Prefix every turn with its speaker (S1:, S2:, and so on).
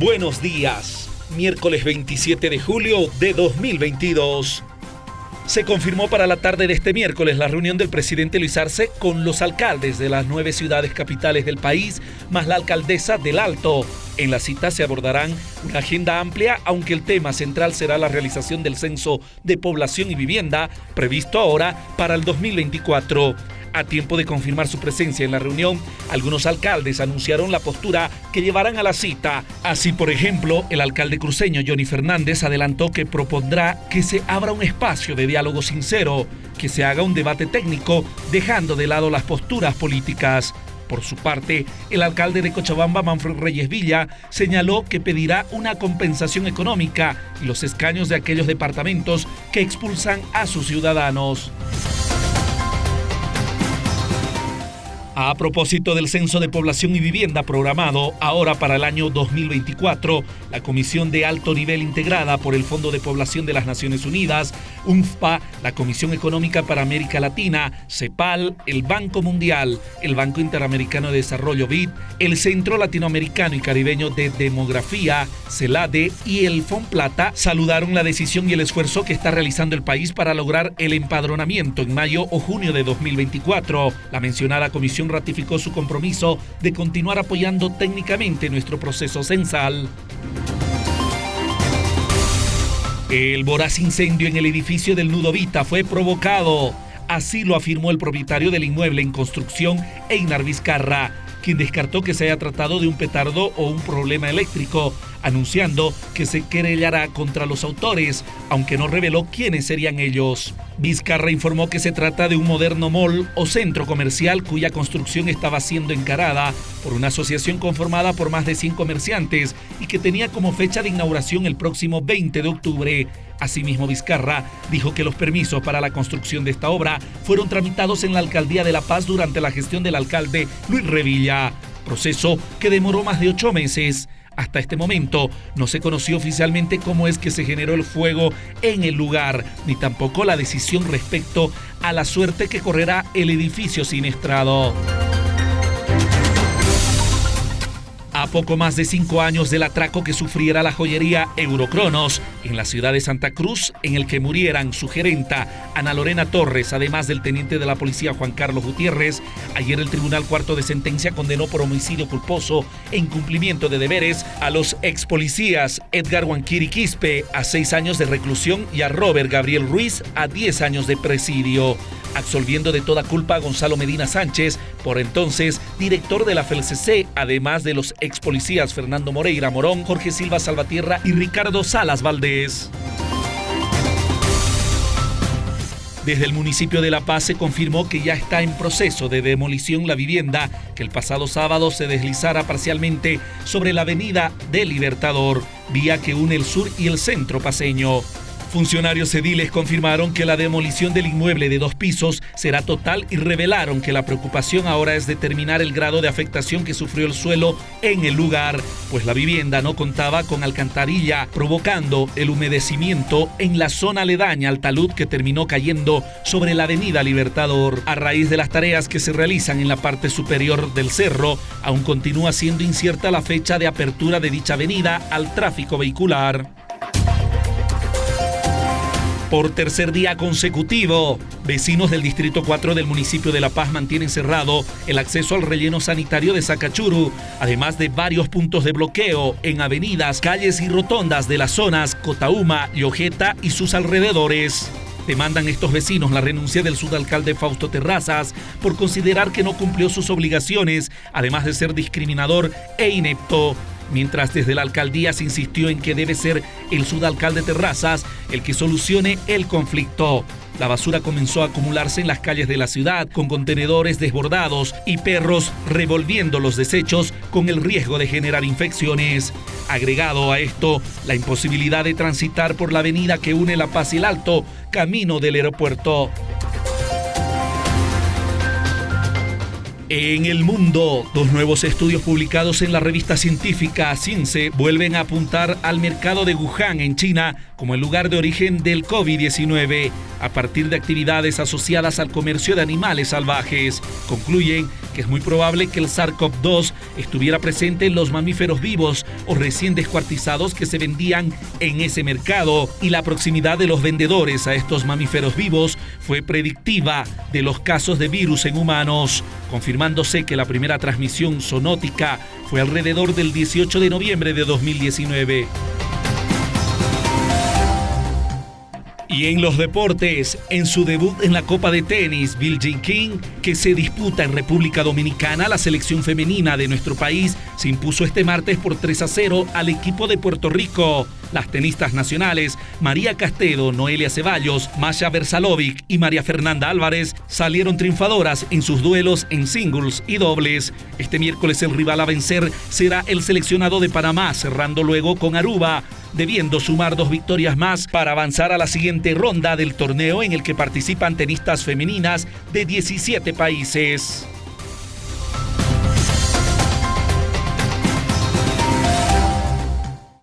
S1: Buenos días, miércoles 27 de julio de 2022. Se confirmó para la tarde de este miércoles la reunión del presidente Luis Arce con los alcaldes de las nueve ciudades capitales del país, más la alcaldesa del Alto. En la cita se abordarán una agenda amplia, aunque el tema central será la realización del censo de población y vivienda, previsto ahora para el 2024. A tiempo de confirmar su presencia en la reunión, algunos alcaldes anunciaron la postura que llevarán a la cita. Así, por ejemplo, el alcalde cruceño Johnny Fernández adelantó que propondrá que se abra un espacio de diálogo sincero, que se haga un debate técnico, dejando de lado las posturas políticas. Por su parte, el alcalde de Cochabamba, Manfred Reyes Villa, señaló que pedirá una compensación económica y los escaños de aquellos departamentos que expulsan a sus ciudadanos. A propósito del Censo de Población y Vivienda programado ahora para el año 2024, la Comisión de Alto Nivel integrada por el Fondo de Población de las Naciones Unidas, UNFPA, la Comisión Económica para América Latina, CEPAL, el Banco Mundial, el Banco Interamericano de Desarrollo BID, el Centro Latinoamericano y Caribeño de Demografía, CELADE y el FONPLATA saludaron la decisión y el esfuerzo que está realizando el país para lograr el empadronamiento en mayo o junio de 2024. La mencionada comisión ratificó su compromiso de continuar apoyando técnicamente nuestro proceso censal. El voraz incendio en el edificio del Nudo Vita fue provocado. Así lo afirmó el propietario del inmueble en construcción, Einar Vizcarra, quien descartó que se haya tratado de un petardo o un problema eléctrico, anunciando que se querellará contra los autores, aunque no reveló quiénes serían ellos. Vizcarra informó que se trata de un moderno mall o centro comercial cuya construcción estaba siendo encarada por una asociación conformada por más de 100 comerciantes y que tenía como fecha de inauguración el próximo 20 de octubre. Asimismo, Vizcarra dijo que los permisos para la construcción de esta obra fueron tramitados en la Alcaldía de La Paz durante la gestión del alcalde Luis Revilla, proceso que demoró más de ocho meses. Hasta este momento no se conoció oficialmente cómo es que se generó el fuego en el lugar, ni tampoco la decisión respecto a la suerte que correrá el edificio siniestrado. A poco más de cinco años del atraco que sufriera la joyería Eurocronos en la ciudad de Santa Cruz, en el que murieran su gerenta Ana Lorena Torres, además del teniente de la policía Juan Carlos Gutiérrez, ayer el Tribunal Cuarto de Sentencia condenó por homicidio culposo e incumplimiento de deberes a los ex policías Edgar Huanquiri Quispe a seis años de reclusión y a Robert Gabriel Ruiz a diez años de presidio absolviendo de toda culpa a Gonzalo Medina Sánchez, por entonces director de la FLCC, además de los ex policías Fernando Moreira Morón, Jorge Silva Salvatierra y Ricardo Salas Valdés. Desde el municipio de La Paz se confirmó que ya está en proceso de demolición la vivienda que el pasado sábado se deslizara parcialmente sobre la avenida del Libertador, vía que une el sur y el centro paseño. Funcionarios ediles confirmaron que la demolición del inmueble de dos pisos será total y revelaron que la preocupación ahora es determinar el grado de afectación que sufrió el suelo en el lugar, pues la vivienda no contaba con alcantarilla, provocando el humedecimiento en la zona aledaña al talud que terminó cayendo sobre la avenida Libertador. A raíz de las tareas que se realizan en la parte superior del cerro, aún continúa siendo incierta la fecha de apertura de dicha avenida al tráfico vehicular. Por tercer día consecutivo, vecinos del Distrito 4 del municipio de La Paz mantienen cerrado el acceso al relleno sanitario de Sacachuru, además de varios puntos de bloqueo en avenidas, calles y rotondas de las zonas Cotauma, Llojeta y sus alrededores. Demandan estos vecinos la renuncia del subalcalde Fausto Terrazas por considerar que no cumplió sus obligaciones, además de ser discriminador e inepto mientras desde la alcaldía se insistió en que debe ser el sudalcalde Terrazas el que solucione el conflicto. La basura comenzó a acumularse en las calles de la ciudad con contenedores desbordados y perros revolviendo los desechos con el riesgo de generar infecciones. Agregado a esto, la imposibilidad de transitar por la avenida que une La Paz y el Alto, camino del aeropuerto. En el mundo, dos nuevos estudios publicados en la revista científica Science vuelven a apuntar al mercado de Wuhan en China como el lugar de origen del COVID-19 a partir de actividades asociadas al comercio de animales salvajes. Concluyen que es muy probable que el SARS-CoV-2 estuviera presente en los mamíferos vivos o recién descuartizados que se vendían en ese mercado y la proximidad de los vendedores a estos mamíferos vivos fue predictiva de los casos de virus en humanos, confirmándose que la primera transmisión zoonótica fue alrededor del 18 de noviembre de 2019. Y en los deportes, en su debut en la Copa de Tenis, Bill Jean King, que se disputa en República Dominicana, la selección femenina de nuestro país se impuso este martes por 3 a 0 al equipo de Puerto Rico. Las tenistas nacionales María Castedo, Noelia Ceballos, Masha Versalovic y María Fernanda Álvarez salieron triunfadoras en sus duelos en singles y dobles. Este miércoles el rival a vencer será el seleccionado de Panamá, cerrando luego con Aruba, debiendo sumar dos victorias más para avanzar a la siguiente ronda del torneo en el que participan tenistas femeninas de 17 países.